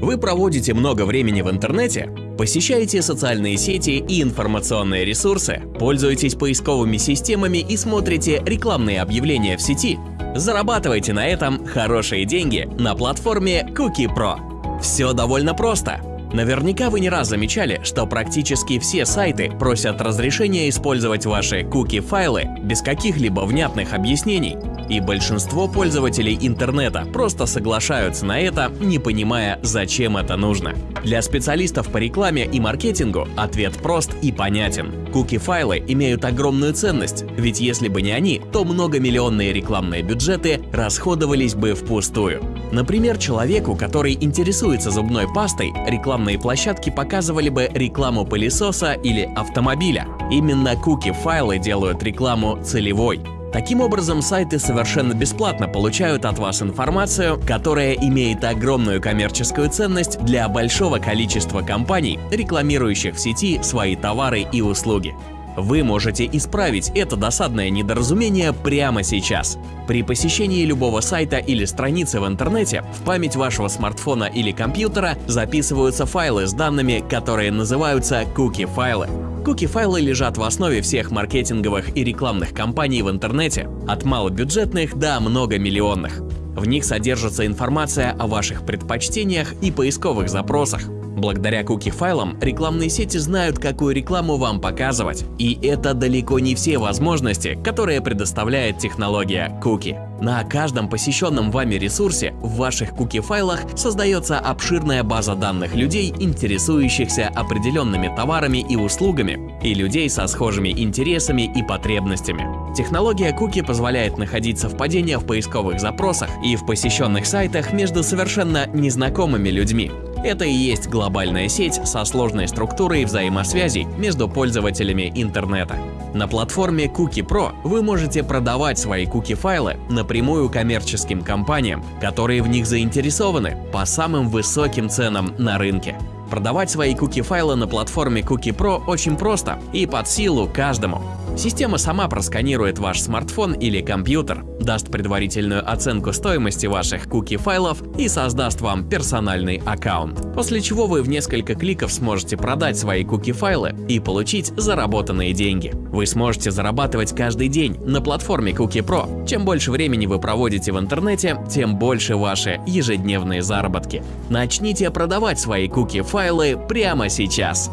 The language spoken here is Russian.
Вы проводите много времени в интернете, посещаете социальные сети и информационные ресурсы, пользуетесь поисковыми системами и смотрите рекламные объявления в сети. Зарабатывайте на этом хорошие деньги на платформе Cookie Pro. Все довольно просто. Наверняка вы не раз замечали, что практически все сайты просят разрешения использовать ваши куки-файлы без каких-либо внятных объяснений. И большинство пользователей интернета просто соглашаются на это, не понимая, зачем это нужно. Для специалистов по рекламе и маркетингу ответ прост и понятен. Куки-файлы имеют огромную ценность, ведь если бы не они, то многомиллионные рекламные бюджеты расходовались бы впустую. Например, человеку, который интересуется зубной пастой, рекламные площадки показывали бы рекламу пылесоса или автомобиля. Именно куки-файлы делают рекламу целевой. Таким образом, сайты совершенно бесплатно получают от вас информацию, которая имеет огромную коммерческую ценность для большого количества компаний, рекламирующих в сети свои товары и услуги. Вы можете исправить это досадное недоразумение прямо сейчас. При посещении любого сайта или страницы в интернете в память вашего смартфона или компьютера записываются файлы с данными, которые называются куки-файлы. Куки-файлы лежат в основе всех маркетинговых и рекламных кампаний в интернете, от малобюджетных до многомиллионных. В них содержится информация о ваших предпочтениях и поисковых запросах, Благодаря куки-файлам рекламные сети знают, какую рекламу вам показывать. И это далеко не все возможности, которые предоставляет технология куки. На каждом посещенном вами ресурсе в ваших куки-файлах создается обширная база данных людей, интересующихся определенными товарами и услугами, и людей со схожими интересами и потребностями. Технология куки позволяет находить совпадения в поисковых запросах и в посещенных сайтах между совершенно незнакомыми людьми. Это и есть глобальная сеть со сложной структурой взаимосвязей между пользователями интернета. На платформе Cookie Pro вы можете продавать свои куки-файлы напрямую коммерческим компаниям, которые в них заинтересованы по самым высоким ценам на рынке. Продавать свои куки-файлы на платформе Cookie Pro очень просто и под силу каждому. Система сама просканирует ваш смартфон или компьютер, даст предварительную оценку стоимости ваших куки-файлов и создаст вам персональный аккаунт. После чего вы в несколько кликов сможете продать свои куки-файлы и получить заработанные деньги. Вы сможете зарабатывать каждый день на платформе Cookie Pro. Чем больше времени вы проводите в интернете, тем больше ваши ежедневные заработки. Начните продавать свои куки-файлы прямо сейчас.